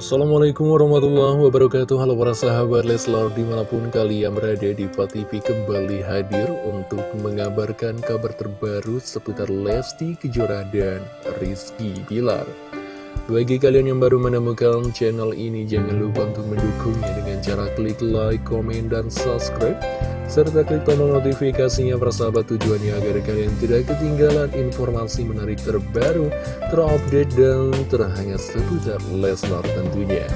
Assalamualaikum warahmatullahi wabarakatuh. Halo para sahabat Leslar di mana pun kalian berada di TV kembali hadir untuk mengabarkan kabar terbaru seputar Lesti Kejora dan Rizky Bilar Bagi kalian yang baru menemukan channel ini jangan lupa untuk mendukungnya dengan cara klik like, komen, dan subscribe serta klik tombol notifikasinya persahabat tujuannya agar kalian tidak ketinggalan informasi menarik terbaru, terupdate, dan terhangat seputar Leslar tentunya.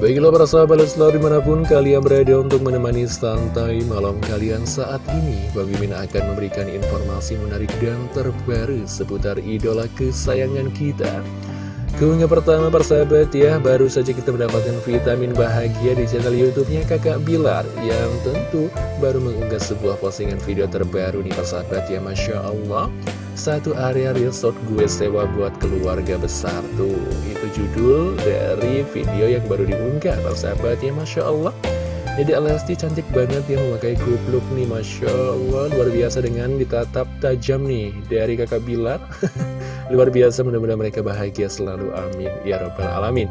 Baiklah para sahabat Leslar di mana pun kalian berada untuk menemani santai malam kalian saat ini Bang Mimin akan memberikan informasi menarik dan terbaru seputar idola kesayangan kita Keunggah pertama persahabat ya, baru saja kita mendapatkan vitamin bahagia di channel YouTube-nya Kakak Bilar yang tentu baru mengunggah sebuah postingan video terbaru nih persahabat ya, Masya Allah. Satu area resort gue sewa buat keluarga besar tuh, itu judul dari video yang baru diunggah persahabat ya, Masya Allah. Jadi Alesti cantik banget ya memakai kupluk nih Masya Allah. Luar biasa dengan ditatap tajam nih dari kakak Bilar. Luar biasa mudah-mudahan mereka bahagia selalu amin. Ya robbal alamin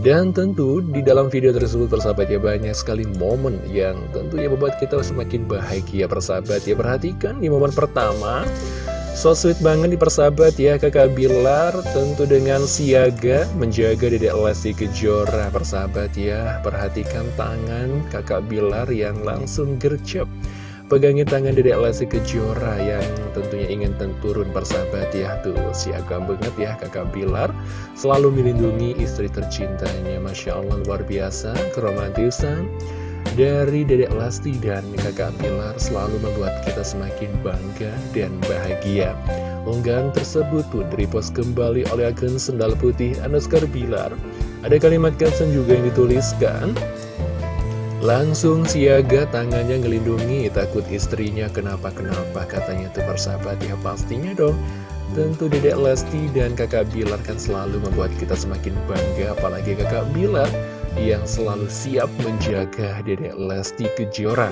dan tentu di dalam video tersebut persahabat ya banyak sekali momen yang tentunya membuat kita semakin bahagia persahabat. Ya Perhatikan di momen pertama. So sweet banget di persahabat ya kakak Bilar tentu dengan siaga menjaga dedek Lesti Kejora persahabat ya. Perhatikan tangan kakak Bilar yang langsung gercep Pegangin tangan Dedek Lesti Kejora yang tentunya ingin turun persahabat ya. Tuh siagam banget ya kakak Bilar. Selalu melindungi istri tercintanya. Masya Allah luar biasa keromantisan dari Dedek Lesti dan kakak Bilar selalu membuat kita semakin bangga dan bahagia. Unggahan tersebut pun repost kembali oleh akun Sendal Putih Anuskar Bilar. Ada kalimat caption juga yang dituliskan Langsung siaga tangannya ngelindungi takut istrinya kenapa-kenapa katanya tuh persahabat ya pastinya dong. Tentu dedek Lesti dan kakak Bilar kan selalu membuat kita semakin bangga apalagi kakak Bilar yang selalu siap menjaga dedek Lesti Kejora.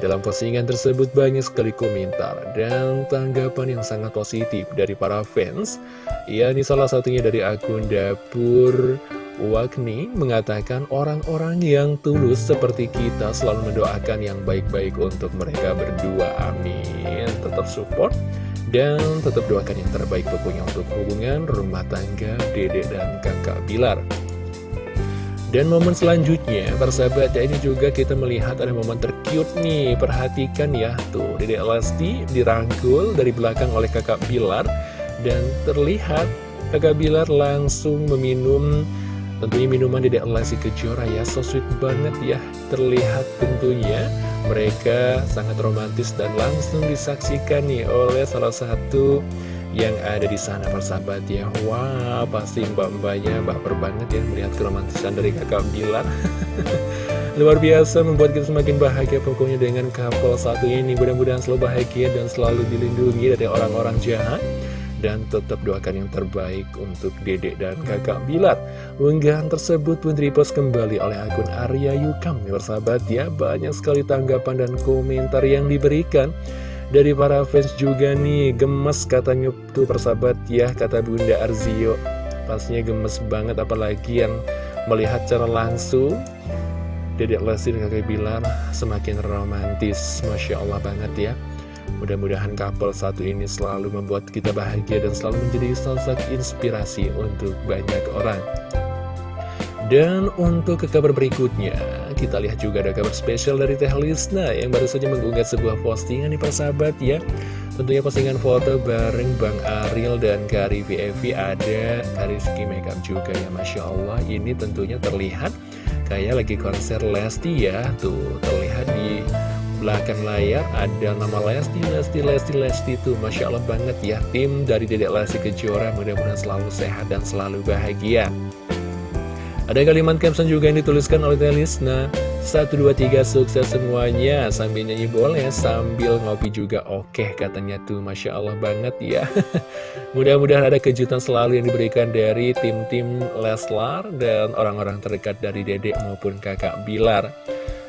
Dalam postingan tersebut banyak sekali komentar dan tanggapan yang sangat positif dari para fans Ya ini salah satunya dari akun dapur Wakni mengatakan orang-orang yang tulus seperti kita selalu mendoakan yang baik-baik untuk mereka berdua. Amin. Tetap support dan tetap doakan yang terbaik pokoknya untuk hubungan rumah tangga Dede dan kakak Bilar. Dan momen selanjutnya, persahabat ya ini juga kita melihat ada momen tercute nih. Perhatikan ya, tuh Dede Lesti dirangkul dari belakang oleh kakak Bilar. Dan terlihat kakak Bilar langsung meminum Tentunya minuman Dedek Lesti Kejora ya, so sweet banget ya. Terlihat tentunya mereka sangat romantis dan langsung disaksikan nih oleh salah satu yang ada di sana persahabat ya. Wah, pasti mbak-mbaknya baper banget ya melihat keromantisan dari kakak Bilar. Luar biasa membuat kita semakin bahagia pokoknya dengan couple satu ini. Mudah-mudahan selalu bahagia dan selalu dilindungi dari orang-orang jahat dan tetap doakan yang terbaik untuk dedek dan kakak Bilar. Unggahan tersebut pun repost kembali oleh akun Arya Yukam. Bersahabat ya, banyak sekali tanggapan dan komentar yang diberikan. Dari para fans juga nih, gemes katanya tuh persahabat ya, kata Bunda Arzio. Pastinya gemes banget apalagi yang melihat cara langsung Dedek Lesti dan kakak Bilar semakin romantis Masya Allah banget ya Mudah-mudahan couple satu ini selalu membuat kita bahagia dan selalu menjadi sosok inspirasi untuk banyak orang. Dan untuk ke kabar berikutnya, kita lihat juga ada kabar spesial dari Teh Lisna yang baru saja mengunggah sebuah postingan nih persahabat ya. Tentunya postingan foto bareng Bang Ariel dan Kari VFV ada Kariski Makeup juga ya Masya Allah. Ini tentunya terlihat kayak lagi konser Lesti ya. Tuh, terlihat di belakang layar ada nama Lesti, Lesti, Lesti, Lesti itu Masya Allah banget ya. Tim dari Dedek Lesti Kejora mudah-mudahan selalu sehat dan selalu bahagia. Ada kalimat caption juga yang dituliskan oleh Telisna 1, 2, 3 sukses semuanya. Sambil nyanyi boleh sambil ngopi juga oke katanya tuh. Masya Allah banget ya. Mudah-mudahan ada kejutan selalu yang diberikan dari tim-tim Leslar Dan orang-orang terdekat dari Dedek maupun kakak Bilar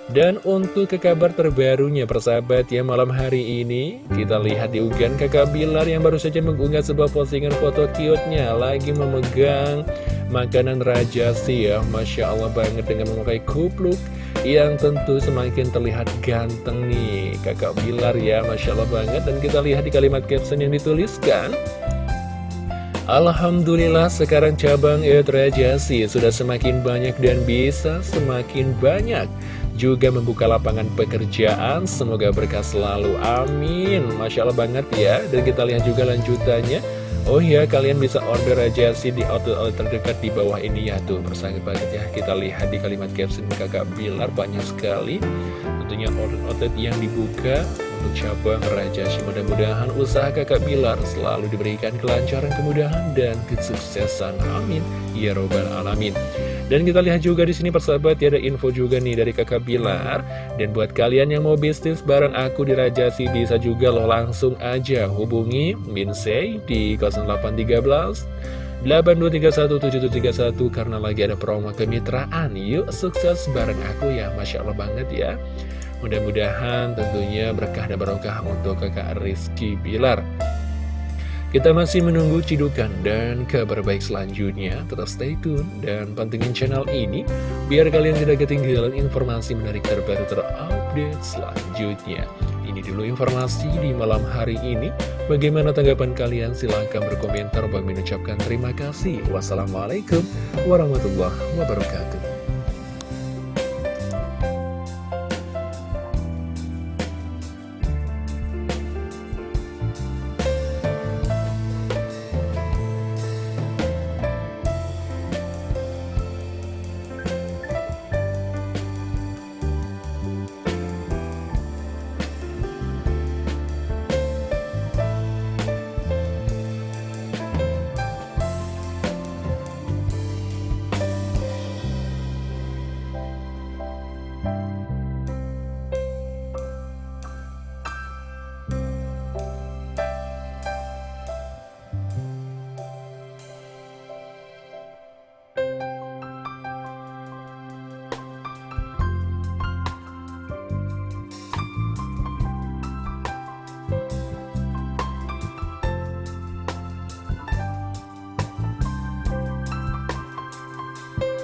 dan untuk ke kabar terbarunya persahabat ya malam hari ini Kita lihat di unggahan kakak Bilar yang baru saja mengunggah sebuah postingan foto cute-nya Lagi memegang makanan raja sih ya. Masya Allah banget dengan memakai kupluk yang tentu semakin terlihat ganteng nih kakak Bilar ya. Masya Allah banget. Dan kita lihat di kalimat caption yang dituliskan. Alhamdulillah sekarang cabang sih sudah semakin banyak dan bisa semakin banyak juga membuka lapangan pekerjaan semoga berkah selalu amin Masya Allah banget ya dan kita lihat juga lanjutannya Oh iya, kalian bisa order aja sih di outlet-outlet terdekat di bawah ini ya tuh persahabat banget ya. Kita lihat di kalimat caption kakak Bilar banyak sekali tentunya outlet-outlet yang dibuka untuk cabang Raja Sih. Mudah-mudahan usaha kakak Bilar selalu diberikan kelancaran, kemudahan, dan kesuksesan. Amin. Ya Robbal Alamin. Dan kita lihat juga di sini persahabat ya ada info juga nih dari kakak Bilar. Dan buat kalian yang mau bisnis bareng aku di Rajasi bisa juga loh langsung aja hubungi Minsei di 0813 82317731 karena lagi ada promo kemitraan. Yuk sukses bareng aku ya, Masya Allah banget ya. Mudah-mudahan tentunya berkah dan barokah untuk kakak Rizky Bilar. Kita masih menunggu cidukan dan kabar baik selanjutnya. Tetap stay tune dan pantengin channel ini biar kalian tidak ketinggalan informasi menarik terbaru terupdate selanjutnya. Ini dulu informasi di malam hari ini. Bagaimana tanggapan kalian? Silahkan berkomentar. Bang mengucapkan terima kasih. Wassalamualaikum warahmatullahi wabarakatuh.